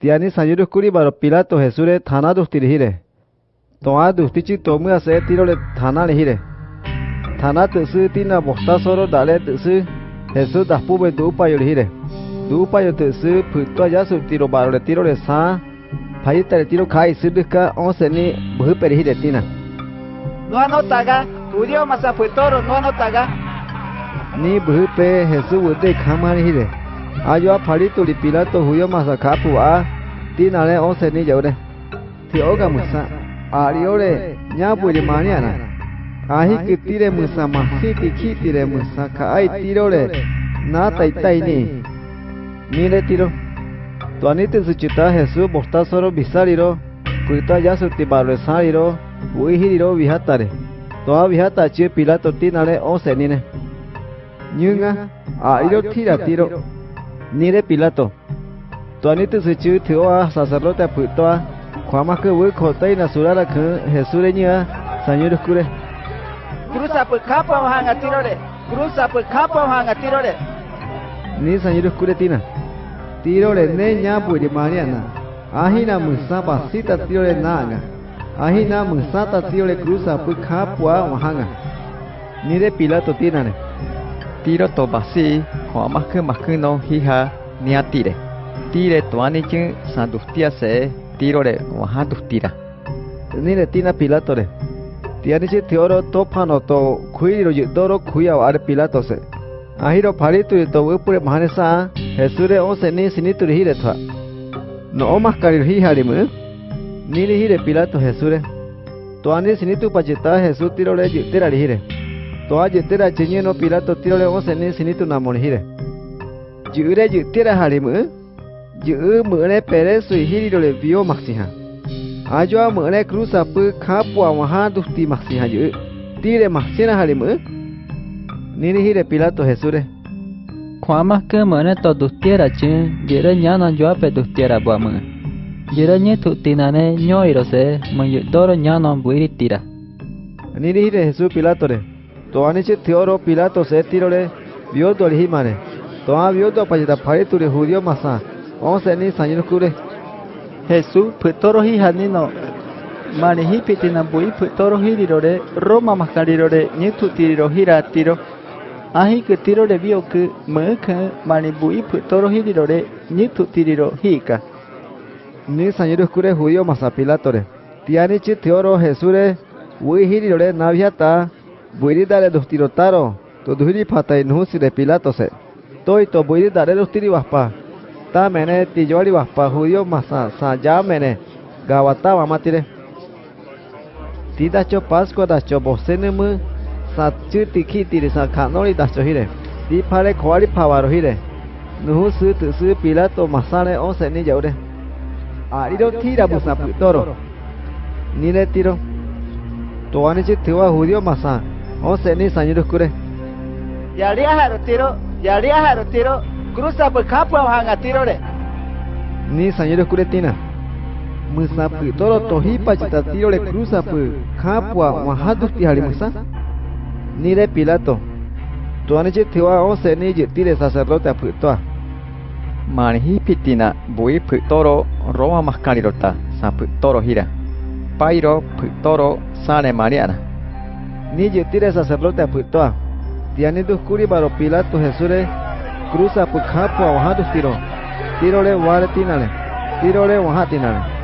Tiani sayuru kuri baro Pilato Jesure thana dustiri hire. Toa dustichi tomu ase tirole thana hire. Thana tsu tina bosta soro dale tsu Jesús daspu be du payo hire. Du payo tsu phuto ya su tiro baro le tiro le sa. Pai tare tiro kai sidka onse ni bhu peri hire tina. No anotaga, judío masa putoro no anotaga. Ni bhu pe Jesús wude khamari hire. ayo apari tuli pilato huyo masakapu a. Tinale once ni yore ti oga musa ariore nya buri mañana ahi kitire musa ma siti kitire musa ka ai tirore na taitai ni. Mire tiro tuanite su chita jesu bosta soro bisariro kuita ya su ti barre sariro uihiriro vihatare toa vihata chi pilato tinale once seni ne. Nyunga, a tira tiro. Nire Pilato. Tuanito se chu thioa sacerdote putoa. Kwama ke wu khotai na surara ke Jesure nya Señor kure. Cruza por capa hanga tirore. Cruza por capa hanga tirore. Ni Señor kure tina. Tirore ne nya puri mariana. Ahina musa pasita tirore naga. Ahina musa ta tirore cruza por capa hanga. Nire Pilato tina ne. tiro to basi ko amakku makku no hiha niatire. Tire to anikin sandustia se tiro re wahadustira. Nire tina pilato re. Tianichi tioro topano to kuiro yidoro kuya wa are pilato se. Ahiro paritu to upure mahanesa hesure onse ni sinituri hire toa. No omaskari hiharimu. Niri hire pilato hesure. Toani sinitu pachita hesutiro re yiterari hire. toa aje tera chenye no pirato tiro le ose ne sini tu namol hire jure ju tera hare mu ju mu ne pere e hiri dole bio maksiha ajo mu ne cruza pu kapu duh ti maksiha ju tire maksiha hari mu nini hire pirato jesure Kwama ke mana to dustiera chen, jere nyana joa pe dustiera bua mu. mana. Jiranye tutinane nyoirose menyudoro nyanon buiri tira. Yesus Pilato de. Pilato re to aniche teoro pilato se tirole vio to himane to a vio to pajita phari ture judío masa. On se ni sañur kure Jesús putoro hi hanino mani hi pitina bui putoro hirirore Roma mascarirore nitu tiriro hira tiro. Ahi ke tirore vio ke meke mani bui putoro hirirore nitu tiriro hika ni sañur kure judío masa pilatore tianiche teoro jesure ui hirirore naviata buiri dare dos tirotaro to duhiri patai nusi de pilato se toi to buiri dare dos tiri waspa ta mene tijori waspa judío masa sa ya mene gawata mamatire tida cho pascua da cho bosene mu sa chu tikhi tiri sa khanori da cho hire ti phare khwari phawaro hire nuhu su tu su pilato masane on se ni jaure ariro tira busa putoro. Nire tiro. To ani chi thiwa judío masa Ose ni sa nyiruh kure. Yalia Harutiro, Yalia Harutiro, Cruza pukapua Hangatirore. Nisan Yuruskure Tina. Musapu Toro tohipa cita tirole Cruza pu kapu awa hadu tihari musa. Nire Pilato. Tuanichi Tiwa ose ni je Tire Sacerdote Aputoa. Manhipitina, Bui Putoro, Roma Mascarirota, Saputoro Hira. Pairo Putoro, Sale Mariana. Ni tire sacerdote pu to tiani dus kuri baro pilato jesure cruza pu khapua wahadu tiro tiro. Le war tinale tiro le wahatinale